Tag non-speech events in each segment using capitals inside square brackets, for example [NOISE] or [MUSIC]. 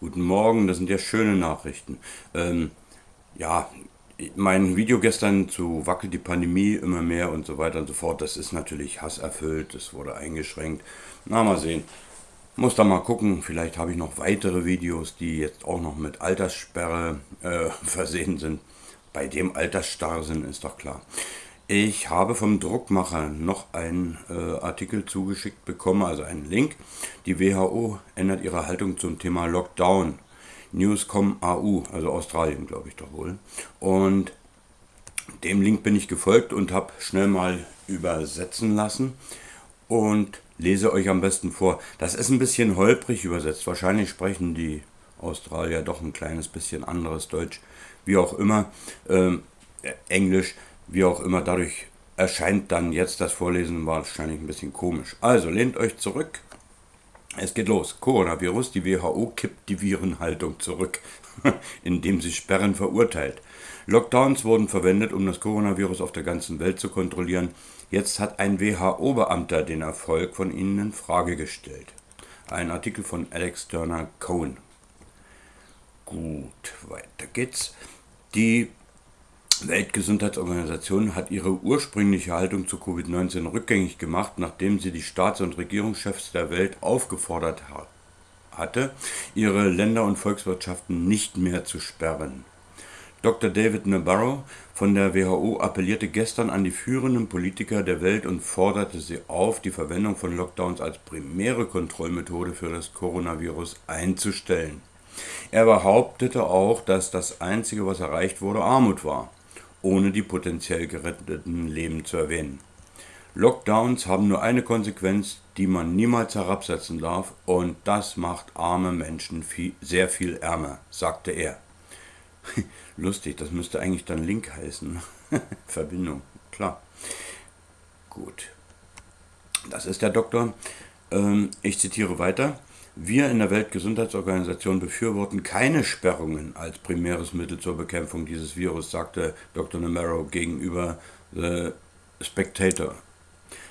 Guten Morgen, das sind ja schöne Nachrichten. Ähm, ja, mein Video gestern zu wackelt die Pandemie immer mehr und so weiter und so fort, das ist natürlich hasserfüllt, es wurde eingeschränkt. Na, mal sehen. Muss da mal gucken, vielleicht habe ich noch weitere Videos, die jetzt auch noch mit Alterssperre äh, [LAUGHS] versehen sind. Bei dem Altersstarrsinn ist doch klar. Ich habe vom Druckmacher noch einen äh, Artikel zugeschickt bekommen, also einen Link. Die WHO ändert ihre Haltung zum Thema Lockdown. Newscom AU, also Australien, glaube ich doch wohl. Und dem Link bin ich gefolgt und habe schnell mal übersetzen lassen und lese euch am besten vor. Das ist ein bisschen holprig übersetzt. Wahrscheinlich sprechen die Australier doch ein kleines bisschen anderes Deutsch, wie auch immer. Ähm, Englisch wie auch immer, dadurch erscheint dann jetzt das Vorlesen wahrscheinlich ein bisschen komisch. Also lehnt euch zurück. Es geht los. Coronavirus. Die WHO kippt die Virenhaltung zurück, [LAUGHS] indem sie Sperren verurteilt. Lockdowns wurden verwendet, um das Coronavirus auf der ganzen Welt zu kontrollieren. Jetzt hat ein WHO-Beamter den Erfolg von ihnen in Frage gestellt. Ein Artikel von Alex Turner Cohen. Gut, weiter geht's. Die Weltgesundheitsorganisation hat ihre ursprüngliche Haltung zu Covid-19 rückgängig gemacht, nachdem sie die Staats- und Regierungschefs der Welt aufgefordert hatte, ihre Länder und Volkswirtschaften nicht mehr zu sperren. Dr. David Nabarro von der WHO appellierte gestern an die führenden Politiker der Welt und forderte sie auf, die Verwendung von Lockdowns als primäre Kontrollmethode für das Coronavirus einzustellen. Er behauptete auch, dass das Einzige, was erreicht wurde, Armut war ohne die potenziell geretteten Leben zu erwähnen. Lockdowns haben nur eine Konsequenz, die man niemals herabsetzen darf, und das macht arme Menschen viel, sehr viel ärmer, sagte er. [LAUGHS] Lustig, das müsste eigentlich dann Link heißen. [LAUGHS] Verbindung, klar. Gut. Das ist der Doktor. Ähm, ich zitiere weiter. Wir in der Weltgesundheitsorganisation befürworten keine Sperrungen als primäres Mittel zur Bekämpfung dieses Virus, sagte Dr. Namaro gegenüber The Spectator.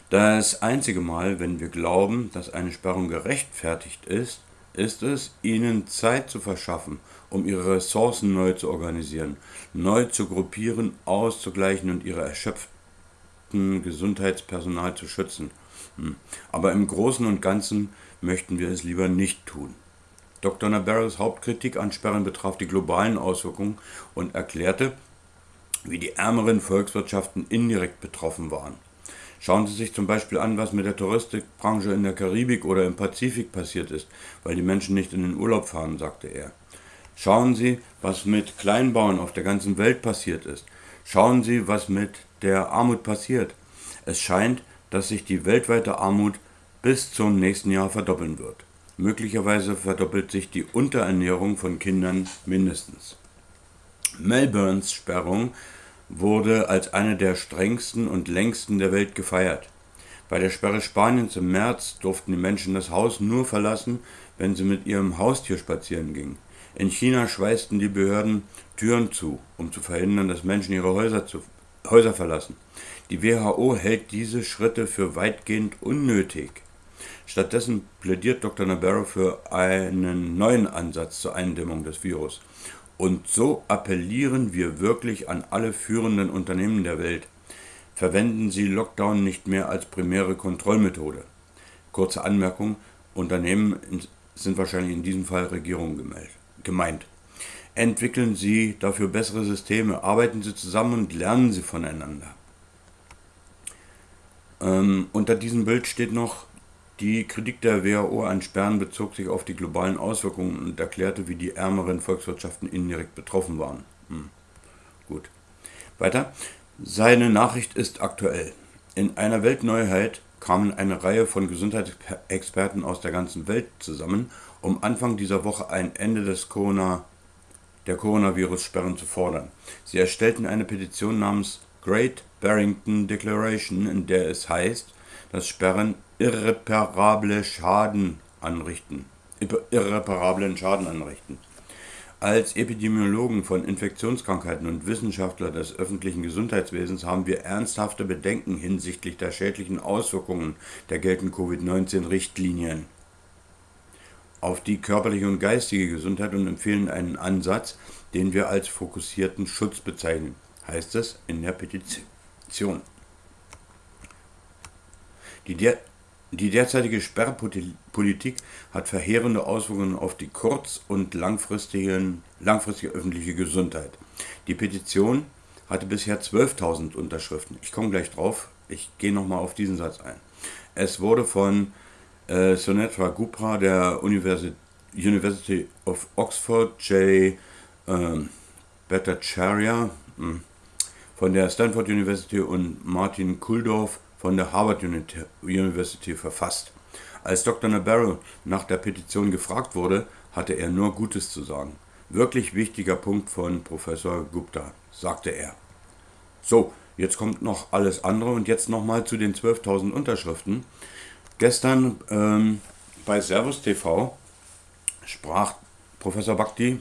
Das einzige Mal, wenn wir glauben, dass eine Sperrung gerechtfertigt ist, ist es, ihnen Zeit zu verschaffen, um ihre Ressourcen neu zu organisieren, neu zu gruppieren, auszugleichen und ihre erschöpften Gesundheitspersonal zu schützen. Hm. Aber im Großen und Ganzen möchten wir es lieber nicht tun. Dr. Nabarros Hauptkritik an Sperren betraf die globalen Auswirkungen und erklärte, wie die ärmeren Volkswirtschaften indirekt betroffen waren. Schauen Sie sich zum Beispiel an, was mit der Touristikbranche in der Karibik oder im Pazifik passiert ist, weil die Menschen nicht in den Urlaub fahren, sagte er. Schauen Sie, was mit Kleinbauern auf der ganzen Welt passiert ist. Schauen Sie, was mit der Armut passiert. Es scheint, dass sich die weltweite Armut bis zum nächsten Jahr verdoppeln wird. Möglicherweise verdoppelt sich die Unterernährung von Kindern mindestens. Melbournes Sperrung wurde als eine der strengsten und längsten der Welt gefeiert. Bei der Sperre Spaniens im März durften die Menschen das Haus nur verlassen, wenn sie mit ihrem Haustier spazieren gingen. In China schweißten die Behörden Türen zu, um zu verhindern, dass Menschen ihre Häuser, zu, Häuser verlassen. Die WHO hält diese Schritte für weitgehend unnötig. Stattdessen plädiert Dr. Nabarro für einen neuen Ansatz zur Eindämmung des Virus. Und so appellieren wir wirklich an alle führenden Unternehmen der Welt. Verwenden Sie Lockdown nicht mehr als primäre Kontrollmethode. Kurze Anmerkung, Unternehmen sind wahrscheinlich in diesem Fall Regierungen gemeint. Entwickeln Sie dafür bessere Systeme, arbeiten Sie zusammen und lernen Sie voneinander. Ähm, unter diesem Bild steht noch, die Kritik der WHO an Sperren bezog sich auf die globalen Auswirkungen und erklärte, wie die ärmeren Volkswirtschaften indirekt betroffen waren. Hm. Gut. Weiter. Seine Nachricht ist aktuell. In einer Weltneuheit kamen eine Reihe von Gesundheitsexperten aus der ganzen Welt zusammen, um Anfang dieser Woche ein Ende des Corona, der Coronavirus-Sperren zu fordern. Sie erstellten eine Petition namens Great Barrington Declaration, in der es heißt, dass Sperren irreparable Schaden anrichten. Irreparablen Schaden anrichten. Als Epidemiologen von Infektionskrankheiten und Wissenschaftler des öffentlichen Gesundheitswesens haben wir ernsthafte Bedenken hinsichtlich der schädlichen Auswirkungen der geltenden Covid-19-Richtlinien. auf die körperliche und geistige Gesundheit und empfehlen einen Ansatz, den wir als fokussierten Schutz bezeichnen, heißt es in der Petition. Die, der, die derzeitige Sperrpolitik hat verheerende Auswirkungen auf die kurz- und langfristige, langfristige öffentliche Gesundheit. Die Petition hatte bisher 12.000 Unterschriften. Ich komme gleich drauf, ich gehe nochmal auf diesen Satz ein. Es wurde von äh, Sunetra Gupra der University, University of Oxford, J. Ähm, Bhattacharya hm, von der Stanford University und Martin Kuldorf von der Harvard University verfasst. Als Dr. Nabarro nach der Petition gefragt wurde, hatte er nur Gutes zu sagen. Wirklich wichtiger Punkt von Professor Gupta, sagte er. So, jetzt kommt noch alles andere und jetzt nochmal zu den 12.000 Unterschriften. Gestern ähm, bei Servus TV sprach Professor Bhakti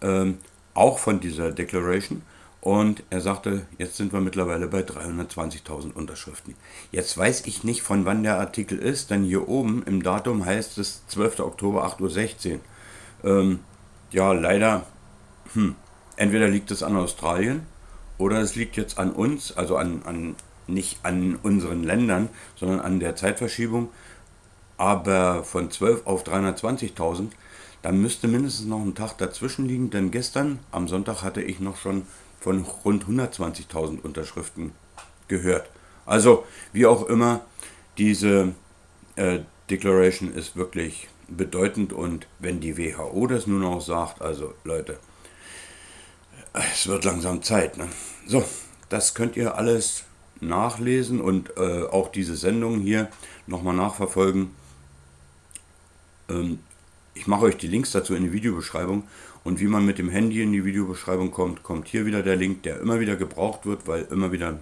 ähm, auch von dieser Declaration und er sagte, jetzt sind wir mittlerweile bei 320.000 Unterschriften. Jetzt weiß ich nicht, von wann der Artikel ist, denn hier oben im Datum heißt es 12. Oktober 8.16 Uhr. Ähm, ja, leider, hm, entweder liegt es an Australien oder es liegt jetzt an uns, also an, an nicht an unseren Ländern, sondern an der Zeitverschiebung. Aber von 12 auf 320.000, da müsste mindestens noch ein Tag dazwischen liegen, denn gestern am Sonntag hatte ich noch schon von rund 120.000 Unterschriften gehört. Also, wie auch immer, diese äh, Declaration ist wirklich bedeutend und wenn die WHO das nun auch sagt, also Leute, es wird langsam Zeit. Ne? So, das könnt ihr alles nachlesen und äh, auch diese Sendung hier nochmal nachverfolgen. Ähm, ich mache euch die Links dazu in die Videobeschreibung und wie man mit dem Handy in die Videobeschreibung kommt, kommt hier wieder der Link, der immer wieder gebraucht wird, weil immer wieder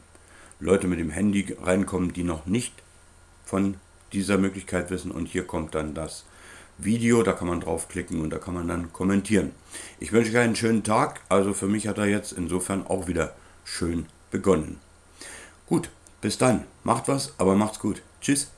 Leute mit dem Handy reinkommen, die noch nicht von dieser Möglichkeit wissen und hier kommt dann das Video, da kann man draufklicken und da kann man dann kommentieren. Ich wünsche euch einen schönen Tag, also für mich hat er jetzt insofern auch wieder schön begonnen. Gut, bis dann. Macht was, aber macht's gut. Tschüss.